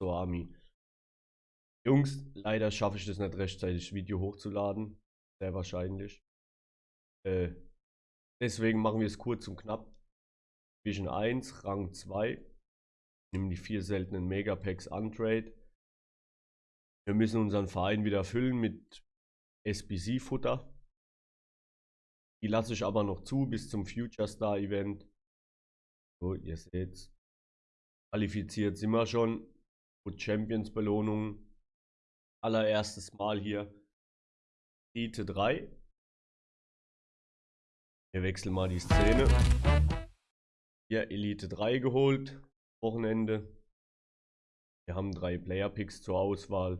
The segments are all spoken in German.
zur Army. Jungs, leider schaffe ich das nicht rechtzeitig, Video hochzuladen. Sehr wahrscheinlich. Äh, deswegen machen wir es kurz und knapp. Division 1, Rang 2. Nehmen die vier seltenen Megapacks Untrade. Wir müssen unseren Verein wieder füllen mit SBC-Futter. Die lasse ich aber noch zu bis zum Future Star Event. So, ihr seht Qualifiziert sind wir schon. Gut, Champions Belohnung. Allererstes Mal hier. Elite 3. Wir wechseln mal die Szene. Hier Elite 3 geholt. Wochenende. Wir haben drei Player Picks zur Auswahl.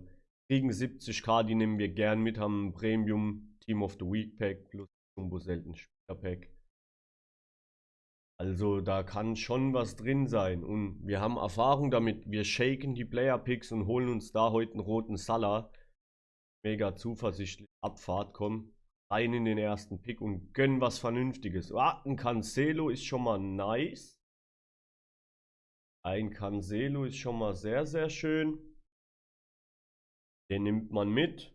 Kriegen 70k, die nehmen wir gern mit. Haben ein Premium Team of the Week Pack plus Jumbo selten Spieler Pack. Also da kann schon was drin sein. Und wir haben Erfahrung damit. Wir shaken die Player Picks und holen uns da heute einen roten Salah. Mega zuversichtlich. Abfahrt, komm. Rein in den ersten Pick und gönnen was Vernünftiges. Ah, ein Cancelo ist schon mal nice. Ein Cancelo ist schon mal sehr, sehr schön. Den nimmt man mit.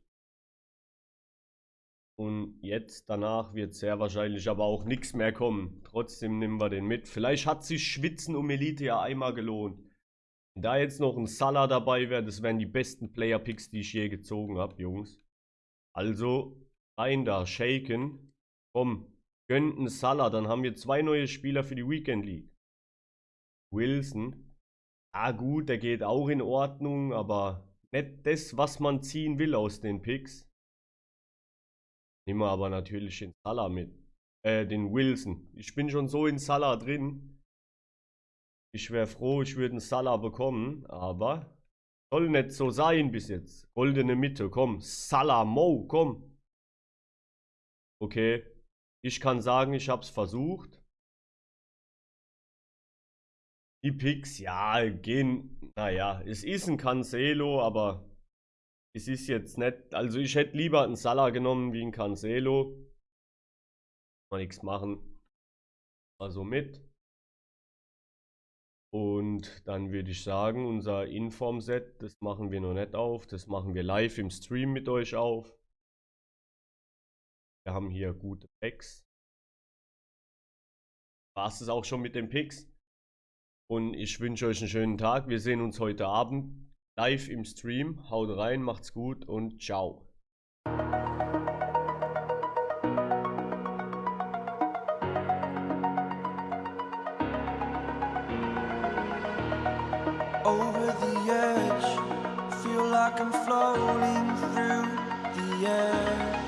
Und jetzt danach wird sehr wahrscheinlich aber auch nichts mehr kommen. Trotzdem nehmen wir den mit. Vielleicht hat sich Schwitzen um Elite ja einmal gelohnt. Wenn da jetzt noch ein Salah dabei wäre, das wären die besten Player-Picks, die ich je gezogen habe, Jungs. Also, rein da, shaken. Komm, gönnt einen Salah, dann haben wir zwei neue Spieler für die Weekend League. Wilson. Ah gut, der geht auch in Ordnung, aber nicht das, was man ziehen will aus den Picks. Nehmen wir aber natürlich den Salah mit. Äh, den Wilson. Ich bin schon so in Salah drin. Ich wäre froh, ich würde einen Salah bekommen, aber soll nicht so sein bis jetzt. Goldene Mitte, komm. Salah Mo, komm. Okay. Ich kann sagen, ich habe es versucht. Die Picks, ja, gehen, naja, es ist ein Cancelo, aber es ist jetzt nicht, also ich hätte lieber einen Salah genommen wie einen Cancelo. Mal nichts machen. Also mit. Und dann würde ich sagen, unser Inform-Set, das machen wir noch nicht auf. Das machen wir live im Stream mit euch auf. Wir haben hier gute Packs. War es auch schon mit den Picks. Und ich wünsche euch einen schönen Tag. Wir sehen uns heute Abend live im Stream. Haut rein, macht's gut und ciao. Over the edge, feel like I'm floating through the air.